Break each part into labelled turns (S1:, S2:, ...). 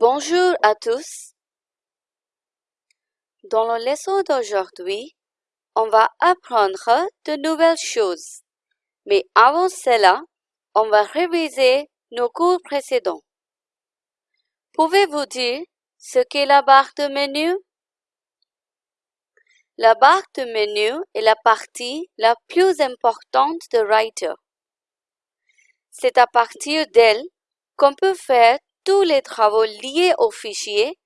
S1: Bonjour à tous. Dans la leçon d'aujourd'hui, on va apprendre de nouvelles choses. Mais avant cela, on va réviser nos cours précédents. Pouvez-vous dire ce qu'est la barre de menu? La barre de menu est la partie la plus importante de Writer. C'est à partir d'elle qu'on peut faire tous les travaux liés au fichier,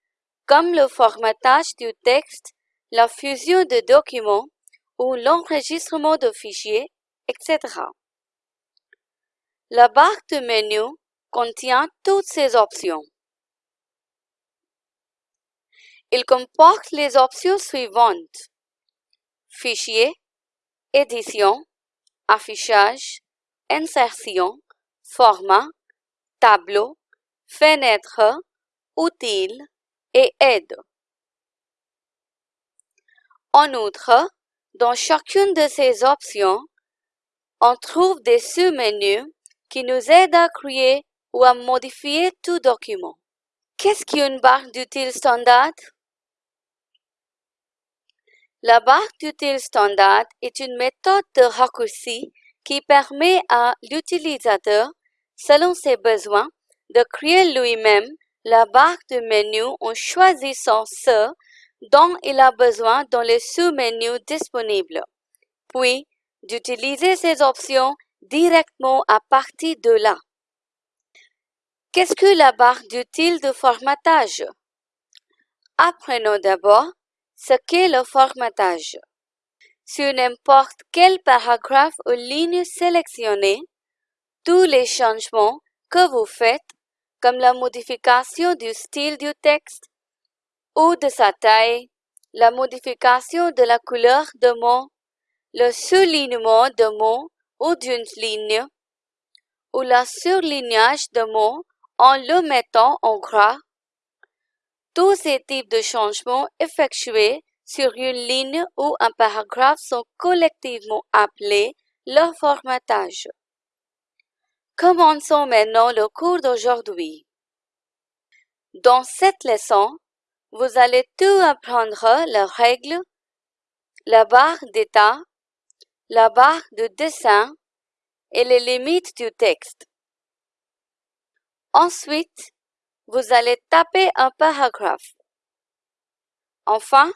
S1: comme le formatage du texte, la fusion de documents ou l'enregistrement de fichiers, etc. La barre de menu contient toutes ces options. Il comporte les options suivantes. Fichier, édition, affichage, insertion, format, tableau, fenêtre, outils et aide. En outre, dans chacune de ces options, on trouve des sous-menus qui nous aident à créer ou à modifier tout document. Qu'est-ce qu'une barre d'outils standard? La barre d'outils standard est une méthode de raccourci qui permet à l'utilisateur, selon ses besoins, de créer lui-même la barre de menu en choisissant ce dont il a besoin dans les sous-menus disponibles, puis d'utiliser ces options directement à partir de là. Qu'est-ce que la barre d'outils de formatage? Apprenons d'abord ce qu'est le formatage. Sur n'importe quel paragraphe ou ligne sélectionnée, tous les changements que vous faites comme la modification du style du texte ou de sa taille, la modification de la couleur de mots, le soulignement de mots ou d'une ligne, ou la surlignage de mots en le mettant en gras. Tous ces types de changements effectués sur une ligne ou un paragraphe sont collectivement appelés le formatage. Commençons maintenant le cours d'aujourd'hui. Dans cette leçon, vous allez tout apprendre les règles, la barre d'état, la barre de dessin et les limites du texte. Ensuite, vous allez taper un paragraphe. Enfin,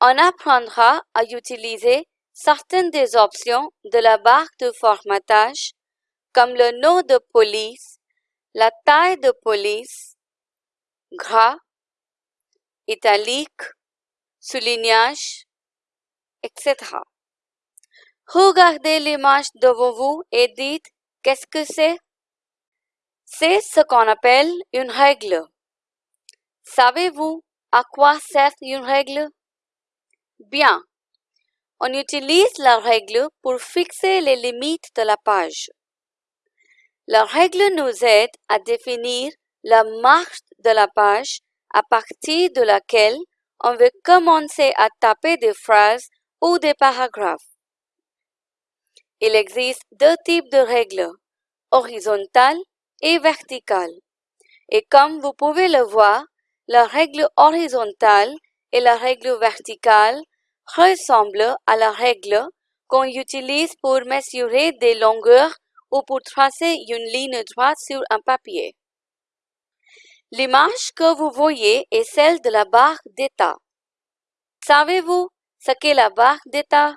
S1: on apprendra à utiliser certaines des options de la barre de formatage comme le nom de police, la taille de police, gras, italique, soulignage, etc. Regardez l'image devant vous et dites qu'est-ce que c'est? C'est ce qu'on appelle une règle. Savez-vous à quoi sert une règle? Bien. On utilise la règle pour fixer les limites de la page. La règle nous aide à définir la marche de la page à partir de laquelle on veut commencer à taper des phrases ou des paragraphes. Il existe deux types de règles, horizontales et verticales. Et comme vous pouvez le voir, la règle horizontale et la règle verticale ressemblent à la règle qu'on utilise pour mesurer des longueurs ou pour tracer une ligne droite sur un papier. L'image que vous voyez est celle de la barre d'état. Savez-vous ce qu'est la barre d'état?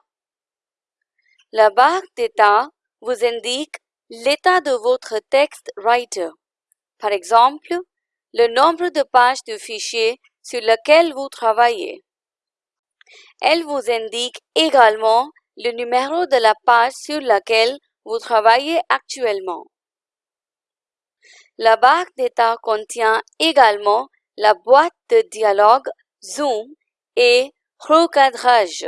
S1: La barre d'état vous indique l'état de votre texte writer. Par exemple, le nombre de pages du fichier sur lequel vous travaillez. Elle vous indique également le numéro de la page sur laquelle vous travaillez actuellement. La barre d'état contient également la boîte de dialogue Zoom et recadrage.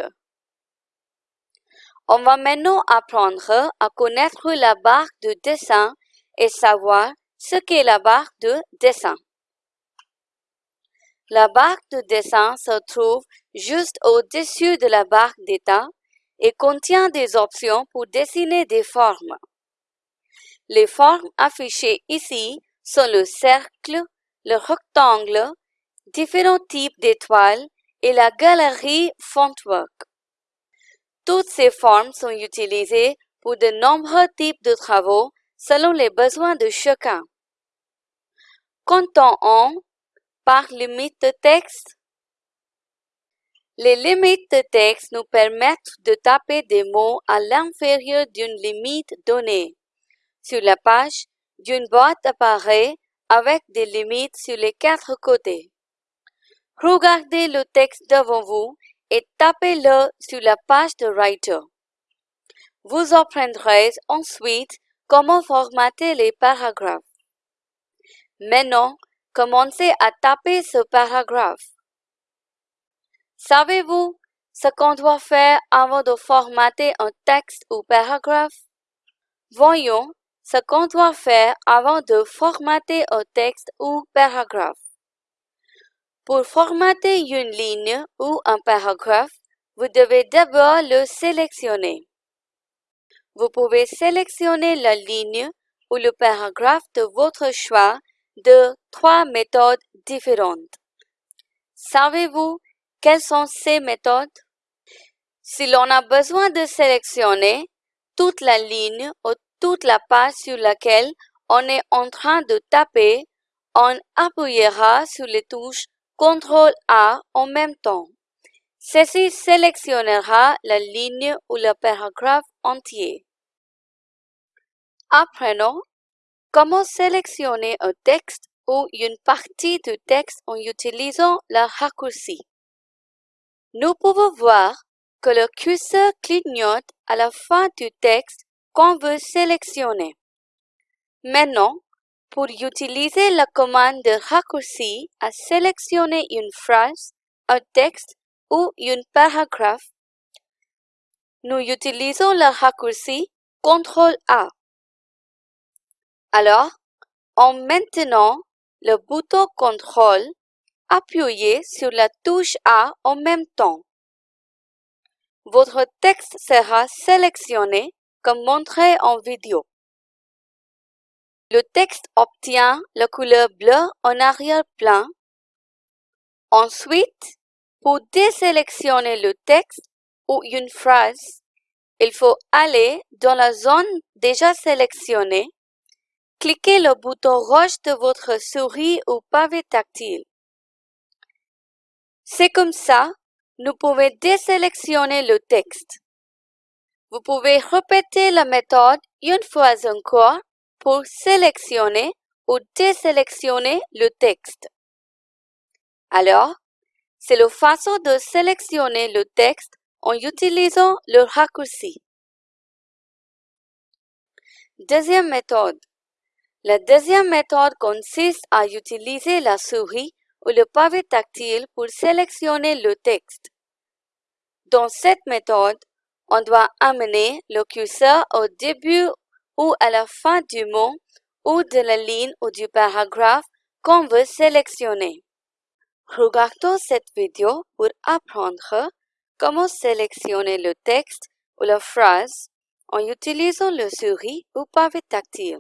S1: On va maintenant apprendre à connaître la barre de dessin et savoir ce qu'est la barre de dessin. La barre de dessin se trouve juste au-dessus de la barre d'état et contient des options pour dessiner des formes. Les formes affichées ici sont le cercle, le rectangle, différents types d'étoiles et la galerie Fontwork. Toutes ces formes sont utilisées pour de nombreux types de travaux selon les besoins de chacun. Comptons-en par limite de texte. Les limites de texte nous permettent de taper des mots à l'inférieur d'une limite donnée. Sur la page, d'une boîte apparaît avec des limites sur les quatre côtés. Regardez le texte devant vous et tapez-le sur la page de Writer. Vous apprendrez ensuite comment formater les paragraphes. Maintenant, commencez à taper ce paragraphe. Savez-vous ce qu'on doit faire avant de formater un texte ou paragraphe? Voyons ce qu'on doit faire avant de formater un texte ou paragraphe. Pour formater une ligne ou un paragraphe, vous devez d'abord le sélectionner. Vous pouvez sélectionner la ligne ou le paragraphe de votre choix de trois méthodes différentes. Savez-vous quelles sont ces méthodes? Si l'on a besoin de sélectionner toute la ligne ou toute la page sur laquelle on est en train de taper, on appuyera sur les touches CTRL A en même temps. Ceci sélectionnera la ligne ou le paragraphe entier. Apprenons comment sélectionner un texte ou une partie du texte en utilisant le raccourci. Nous pouvons voir que le curseur clignote à la fin du texte qu'on veut sélectionner. Maintenant, pour utiliser la commande de raccourci à sélectionner une phrase, un texte ou un paragraphe, nous utilisons le raccourci CTRL A. Alors, en maintenant le bouton CTRL, appuyez sur la touche A en même temps. Votre texte sera sélectionné comme montré en vidéo. Le texte obtient la couleur bleue en arrière-plan. Ensuite, pour désélectionner le texte ou une phrase, il faut aller dans la zone déjà sélectionnée, cliquez le bouton rouge de votre souris ou pavé tactile. C'est comme ça, nous pouvons désélectionner le texte. Vous pouvez répéter la méthode une fois encore pour sélectionner ou désélectionner le texte. Alors, c'est la façon de sélectionner le texte en utilisant le raccourci. Deuxième méthode. La deuxième méthode consiste à utiliser la souris ou le pavé tactile pour sélectionner le texte. Dans cette méthode, on doit amener le curseur au début ou à la fin du mot ou de la ligne ou du paragraphe qu'on veut sélectionner. Regardons cette vidéo pour apprendre comment sélectionner le texte ou la phrase en utilisant le souris ou pavé tactile.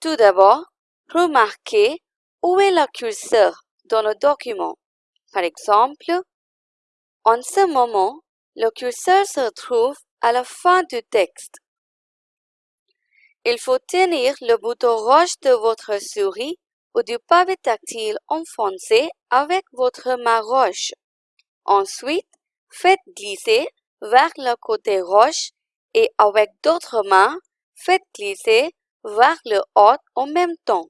S1: Tout d'abord, remarquez où est le curseur dans le document. Par exemple, en ce moment, le curseur se trouve à la fin du texte. Il faut tenir le bouton rouge de votre souris ou du pavé tactile enfoncé avec votre main rouge. Ensuite, faites glisser vers le côté rouge et avec d'autres mains, faites glisser vers le haut en même temps.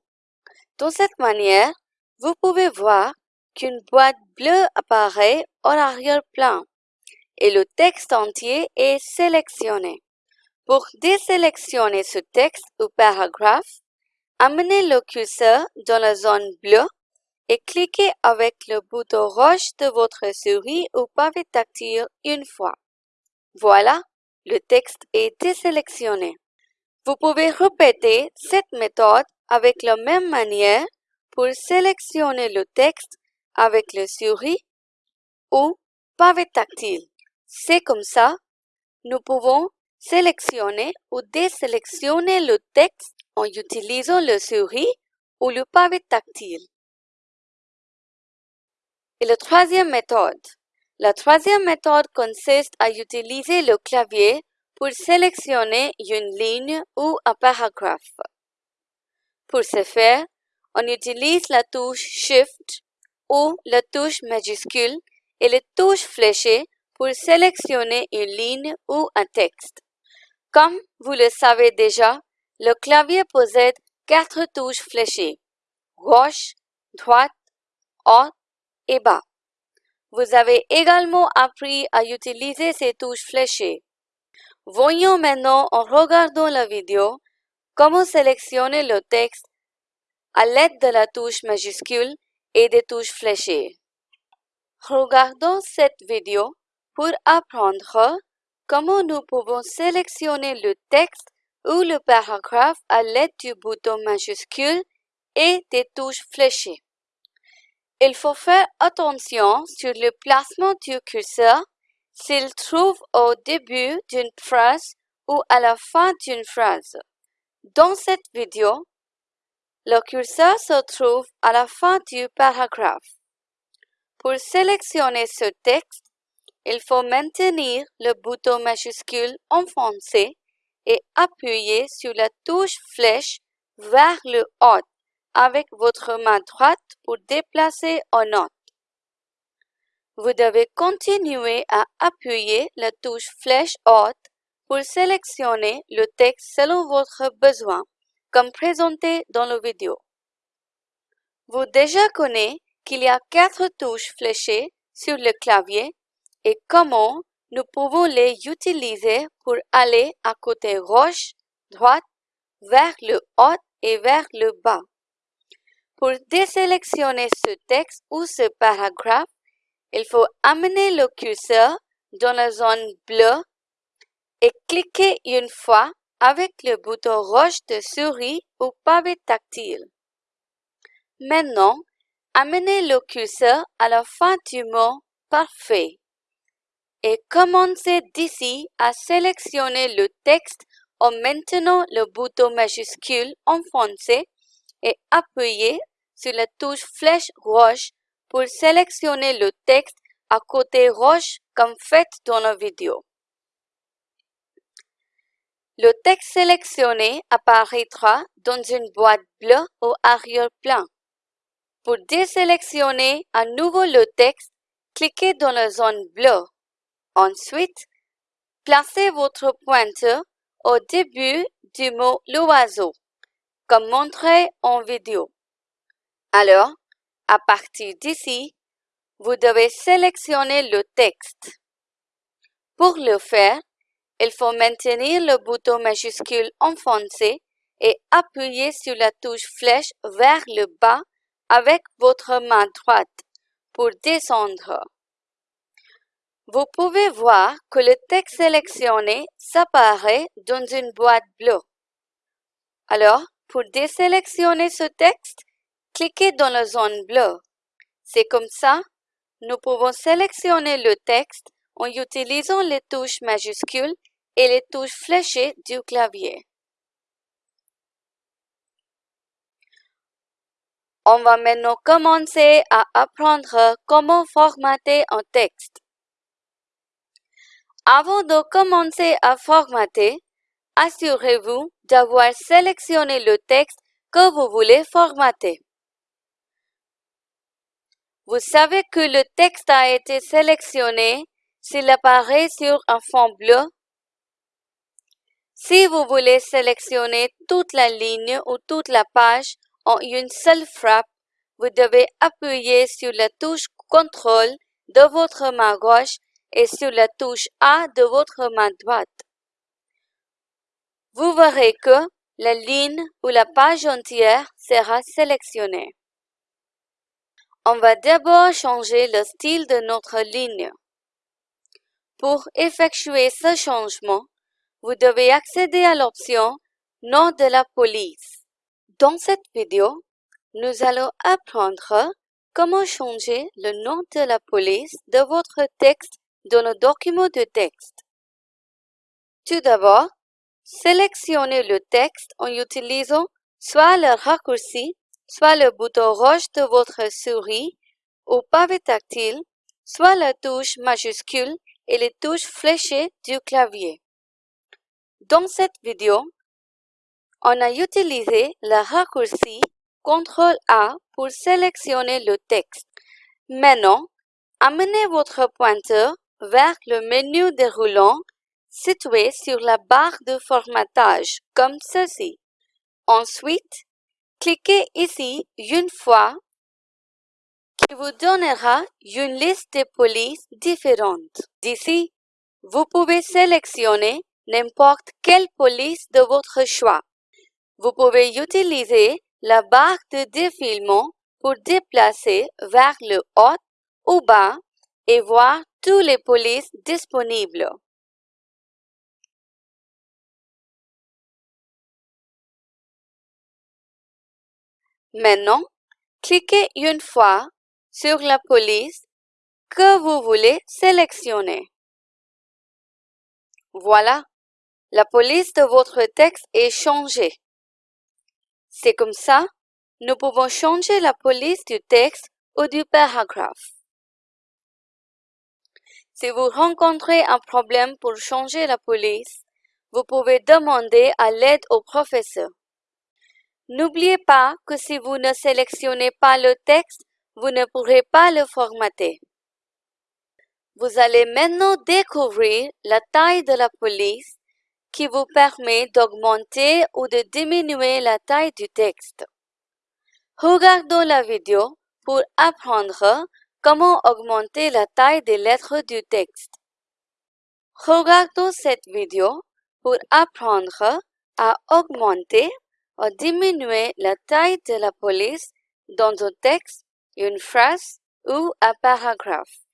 S1: De cette manière, vous pouvez voir qu'une boîte bleue apparaît en arrière-plan et le texte entier est sélectionné. Pour désélectionner ce texte ou paragraphe, amenez le curseur dans la zone bleue et cliquez avec le bouton rouge de votre souris ou pavé tactile une fois. Voilà, le texte est désélectionné. Vous pouvez répéter cette méthode avec la même manière pour sélectionner le texte avec le souris ou pavé tactile. C'est comme ça, nous pouvons sélectionner ou désélectionner le texte en utilisant le souris ou le pavé tactile. Et la troisième méthode. La troisième méthode consiste à utiliser le clavier pour sélectionner une ligne ou un paragraphe. Pour ce faire, on utilise la touche Shift ou la touche majuscule et les touches fléchées pour sélectionner une ligne ou un texte. Comme vous le savez déjà, le clavier possède quatre touches fléchées, gauche, droite, haut et bas. Vous avez également appris à utiliser ces touches fléchées. Voyons maintenant en regardant la vidéo comment sélectionner le texte à l'aide de la touche majuscule et des touches fléchées. Regardons cette vidéo pour apprendre comment nous pouvons sélectionner le texte ou le paragraphe à l'aide du bouton majuscule et des touches fléchées. Il faut faire attention sur le placement du curseur s'il trouve au début d'une phrase ou à la fin d'une phrase. Dans cette vidéo, le curseur se trouve à la fin du paragraphe. Pour sélectionner ce texte, il faut maintenir le bouton majuscule enfoncé et appuyer sur la touche flèche vers le haut avec votre main droite pour déplacer en note. Vous devez continuer à appuyer la touche flèche haute pour sélectionner le texte selon votre besoin, comme présenté dans la vidéo. Vous déjà connaissez qu'il y a quatre touches fléchées sur le clavier et comment nous pouvons les utiliser pour aller à côté gauche, droite, vers le haut et vers le bas. Pour désélectionner ce texte ou ce paragraphe, il faut amener le curseur dans la zone bleue et cliquer une fois avec le bouton rouge de souris ou pavé tactile. Maintenant, amenez le curseur à la fin du mot parfait et commencez d'ici à sélectionner le texte en maintenant le bouton majuscule enfoncé et appuyez sur la touche flèche rouge pour sélectionner le texte à côté rouge comme fait dans la vidéo. Le texte sélectionné apparaîtra dans une boîte bleue au arrière-plan. Pour désélectionner à nouveau le texte, cliquez dans la zone bleue. Ensuite, placez votre pointeur au début du mot l'oiseau, comme montré en vidéo. Alors, à partir d'ici, vous devez sélectionner le texte. Pour le faire, il faut maintenir le bouton majuscule enfoncé et appuyer sur la touche flèche vers le bas avec votre main droite pour descendre. Vous pouvez voir que le texte sélectionné s'apparaît dans une boîte bleue. Alors, pour désélectionner ce texte, cliquez dans la zone bleue. C'est comme ça, nous pouvons sélectionner le texte en utilisant les touches majuscules et les touches fléchées du clavier. On va maintenant commencer à apprendre comment formater un texte. Avant de commencer à formater, assurez-vous d'avoir sélectionné le texte que vous voulez formater. Vous savez que le texte a été sélectionné s'il apparaît sur un fond bleu. Si vous voulez sélectionner toute la ligne ou toute la page en une seule frappe, vous devez appuyer sur la touche CTRL de votre main gauche et sur la touche A de votre main droite. Vous verrez que la ligne ou la page entière sera sélectionnée. On va d'abord changer le style de notre ligne. Pour effectuer ce changement, vous devez accéder à l'option Nom de la police. Dans cette vidéo, nous allons apprendre comment changer le nom de la police de votre texte dans le document de texte. Tout d'abord, sélectionnez le texte en utilisant soit le raccourci soit le bouton rouge de votre souris au pavé tactile, soit la touche majuscule et les touches fléchées du clavier. Dans cette vidéo, on a utilisé le raccourci CTRL-A pour sélectionner le texte. Maintenant, amenez votre pointeur vers le menu déroulant situé sur la barre de formatage, comme ceci. Ensuite, cliquez ici une fois qui vous donnera une liste de polices différentes. D'ici, vous pouvez sélectionner n'importe quelle police de votre choix. Vous pouvez utiliser la barre de défilement pour déplacer vers le haut ou bas et voir tous les polices disponibles. Maintenant, cliquez une fois sur la police que vous voulez sélectionner. Voilà, la police de votre texte est changée. C'est comme ça, nous pouvons changer la police du texte ou du paragraphe. Si vous rencontrez un problème pour changer la police, vous pouvez demander à l'aide au professeur. N'oubliez pas que si vous ne sélectionnez pas le texte, vous ne pourrez pas le formater. Vous allez maintenant découvrir la taille de la police qui vous permet d'augmenter ou de diminuer la taille du texte. Regardons la vidéo pour apprendre Comment augmenter la taille des lettres du texte Regardons cette vidéo pour apprendre à augmenter ou diminuer la taille de la police dans un texte, une phrase ou un paragraphe.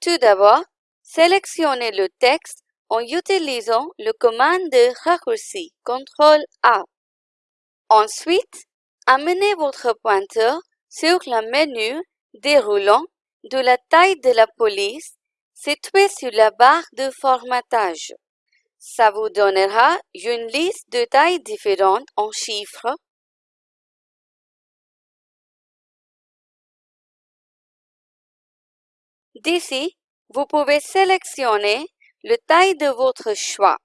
S1: Tout d'abord, sélectionnez le texte en utilisant le commande de raccourci CTRL A. Ensuite, amenez votre pointeur sur le menu déroulant de la taille de la police située sur la barre de formatage. Ça vous donnera une liste de tailles différentes en chiffres. D'ici, vous pouvez sélectionner le taille de votre choix.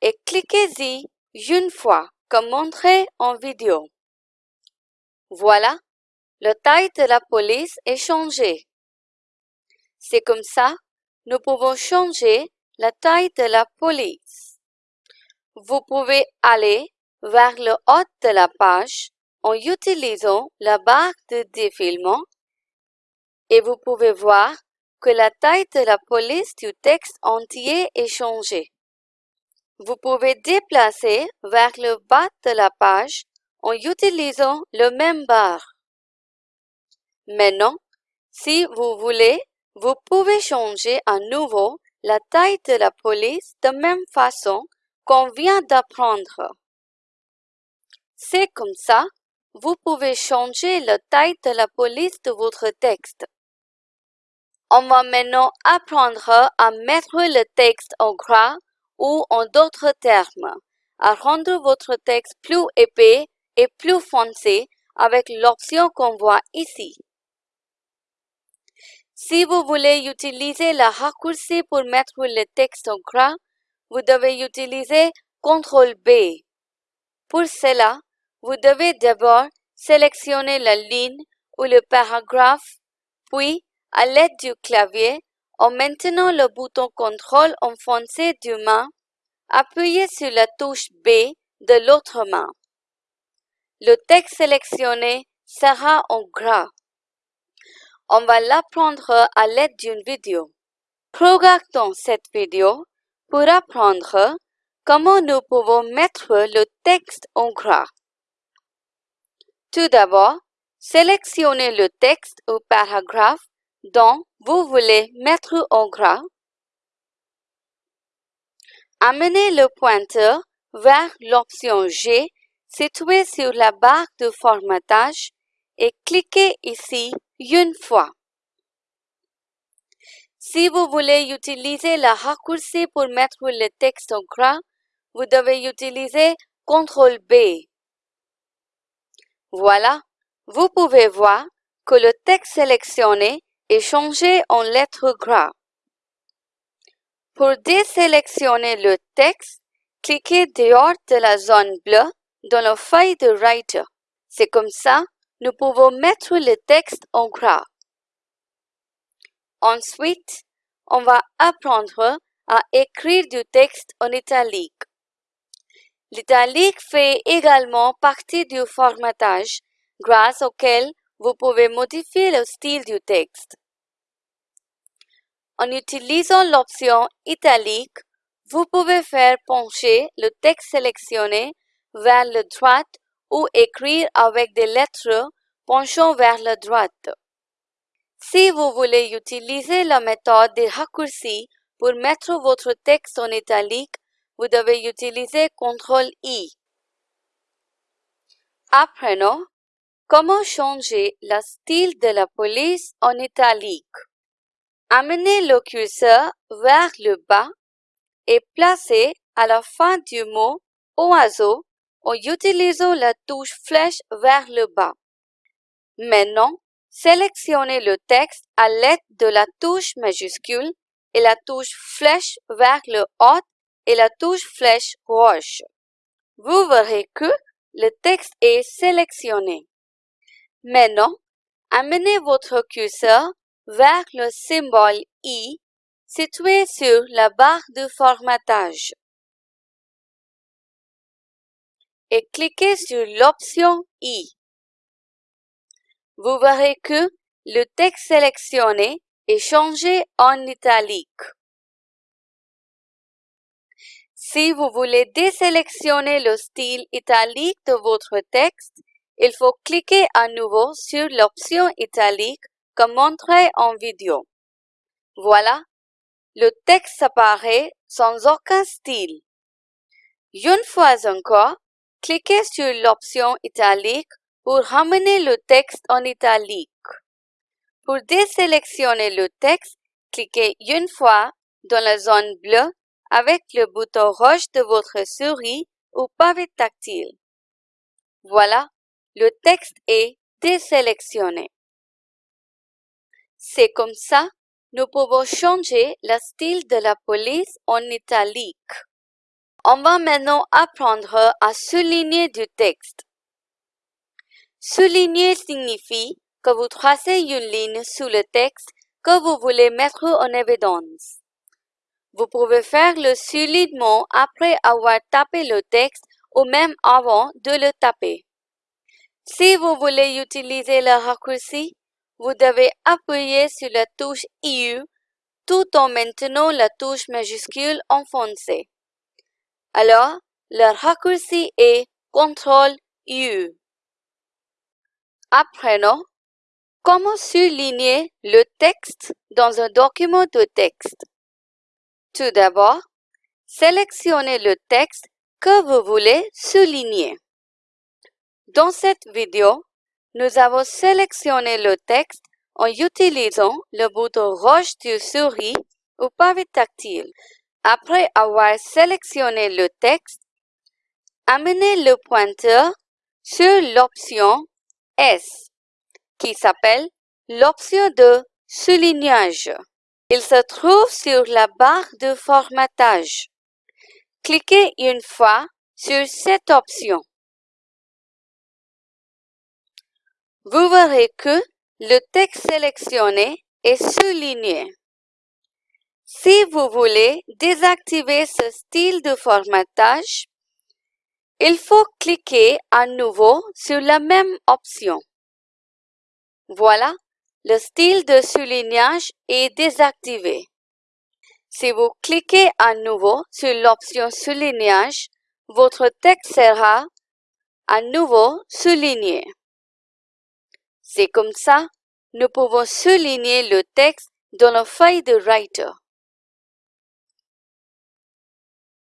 S1: Et cliquez-y une fois comme montré en vidéo. Voilà, la taille de la police est changée. C'est comme ça, nous pouvons changer la taille de la police. Vous pouvez aller vers le haut de la page en utilisant la barre de défilement et vous pouvez voir que la taille de la police du texte entier est changée. Vous pouvez déplacer vers le bas de la page en utilisant le même barre. Maintenant, si vous voulez, vous pouvez changer à nouveau la taille de la police de même façon qu'on vient d'apprendre. C'est comme ça, vous pouvez changer la taille de la police de votre texte. On va maintenant apprendre à mettre le texte en gras ou en d'autres termes, à rendre votre texte plus épais et plus foncé avec l'option qu'on voit ici. Si vous voulez utiliser la raccourci pour mettre le texte en gras, vous devez utiliser CTRL B. Pour cela, vous devez d'abord sélectionner la ligne ou le paragraphe, puis, à l'aide du clavier, en maintenant le bouton CTRL enfoncé du main, appuyez sur la touche B de l'autre main. Le texte sélectionné sera en gras. On va l'apprendre à l'aide d'une vidéo. Regardons cette vidéo pour apprendre comment nous pouvons mettre le texte en gras? Tout d'abord, sélectionnez le texte ou paragraphe dont vous voulez mettre en gras. Amenez le pointeur vers l'option G située sur la barre de formatage et cliquez ici une fois. Si vous voulez utiliser la raccourci pour mettre le texte en gras, vous devez utiliser CTRL B. Voilà, vous pouvez voir que le texte sélectionné est changé en lettres gras. Pour désélectionner le texte, cliquez dehors de la zone bleue dans la feuille de Writer. C'est comme ça, nous pouvons mettre le texte en gras. Ensuite, on va apprendre à écrire du texte en italique. L'italique fait également partie du formatage grâce auquel vous pouvez modifier le style du texte. En utilisant l'option italique, vous pouvez faire pencher le texte sélectionné vers la droite ou écrire avec des lettres penchant vers la droite. Si vous voulez utiliser la méthode des raccourcis pour mettre votre texte en italique, vous devez utiliser CTRL-I. Apprenons comment changer le style de la police en italique? Amenez le curseur vers le bas et placez à la fin du mot oiseau en utilisant la touche flèche vers le bas. Maintenant, sélectionnez le texte à l'aide de la touche majuscule et la touche flèche vers le haut et la touche flèche gauche. Vous verrez que le texte est sélectionné. Maintenant, amenez votre curseur vers le symbole I situé sur la barre de formatage et cliquez sur l'option I. Vous verrez que le texte sélectionné est changé en italique. Si vous voulez désélectionner le style italique de votre texte, il faut cliquer à nouveau sur l'option italique comme montré en vidéo. Voilà, le texte apparaît sans aucun style. Une fois encore, cliquez sur l'option italique pour ramener le texte en italique. Pour désélectionner le texte, cliquez une fois dans la zone bleue avec le bouton rouge de votre souris ou pavé tactile. Voilà, le texte est désélectionné. C'est comme ça, nous pouvons changer le style de la police en italique. On va maintenant apprendre à souligner du texte. Souligner signifie que vous tracez une ligne sous le texte que vous voulez mettre en évidence. Vous pouvez faire le soulignement après avoir tapé le texte ou même avant de le taper. Si vous voulez utiliser le raccourci, vous devez appuyer sur la touche IU tout en maintenant la touche majuscule enfoncée. Alors, le raccourci est CTRL-U. Apprenons comment souligner le texte dans un document de texte. Tout d'abord, sélectionnez le texte que vous voulez souligner. Dans cette vidéo, nous avons sélectionné le texte en utilisant le bouton rouge du souris ou pavé tactile. Après avoir sélectionné le texte, amenez le pointeur sur l'option S, qui s'appelle l'option de soulignage. Il se trouve sur la barre de formatage. Cliquez une fois sur cette option. Vous verrez que le texte sélectionné est souligné. Si vous voulez désactiver ce style de formatage, il faut cliquer à nouveau sur la même option. Voilà, le style de soulignage est désactivé. Si vous cliquez à nouveau sur l'option soulignage, votre texte sera à nouveau souligné. C'est comme ça, nous pouvons souligner le texte dans la feuille de Writer.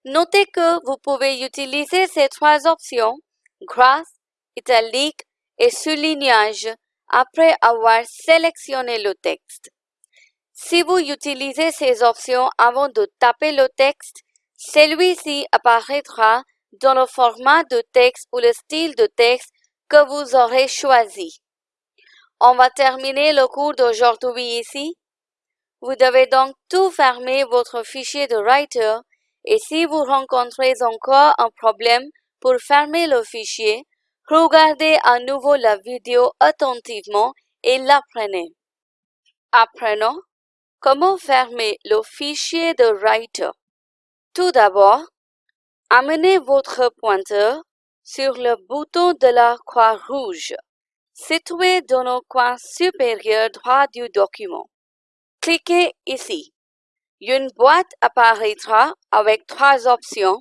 S1: Notez que vous pouvez utiliser ces trois options, gras, italique et soulignage, après avoir sélectionné le texte. Si vous utilisez ces options avant de taper le texte, celui-ci apparaîtra dans le format de texte ou le style de texte que vous aurez choisi. On va terminer le cours d'aujourd'hui ici. Vous devez donc tout fermer votre fichier de Writer et si vous rencontrez encore un problème pour fermer le fichier, regardez à nouveau la vidéo attentivement et l'apprenez. Apprenons comment fermer le fichier de Writer. Tout d'abord, amenez votre pointeur sur le bouton de la croix rouge situé dans le coin supérieur droit du document. Cliquez ici. Une boîte apparaîtra avec trois options.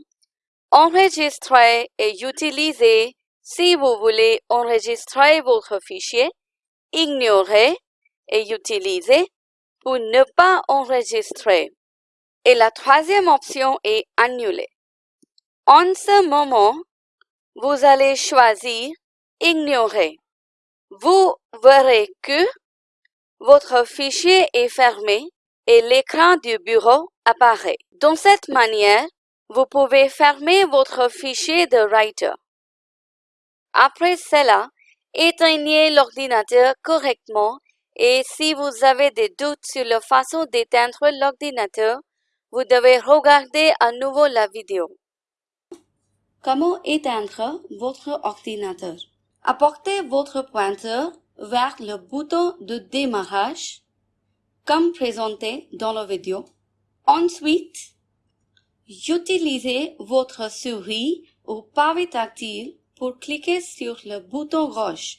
S1: Enregistrer et utiliser si vous voulez enregistrer votre fichier, ignorer et utiliser pour ne pas enregistrer. Et la troisième option est annuler. En ce moment, vous allez choisir ignorer. Vous verrez que votre fichier est fermé et l'écran du bureau apparaît. De cette manière, vous pouvez fermer votre fichier de Writer. Après cela, éteignez l'ordinateur correctement et si vous avez des doutes sur la façon d'éteindre l'ordinateur, vous devez regarder à nouveau la vidéo. Comment éteindre votre ordinateur? Apportez votre pointeur vers le bouton de démarrage, comme présenté dans la vidéo. Ensuite, utilisez votre souris ou pavé tactile pour cliquer sur le bouton rouge.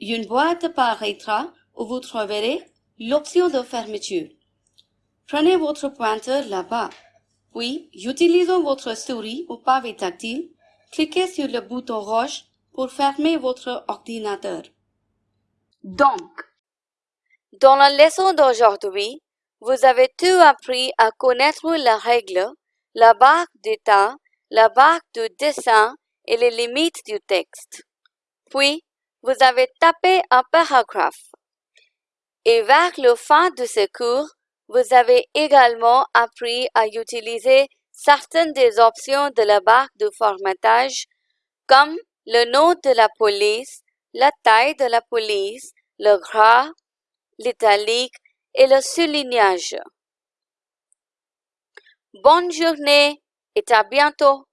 S1: Une boîte apparaîtra où vous trouverez l'option de fermeture. Prenez votre pointeur là-bas, puis utilisant votre souris ou pavé tactile, cliquez sur le bouton rouge pour fermer votre ordinateur. Donc, dans la leçon d'aujourd'hui, vous avez tout appris à connaître la règle, la barre d'état, la barre de dessin et les limites du texte. Puis, vous avez tapé un paragraphe. Et vers le fin de ce cours, vous avez également appris à utiliser certaines des options de la barre de formatage comme le nom de la police, la taille de la police, le gras, l'italique et le soulignage. Bonne journée et à bientôt.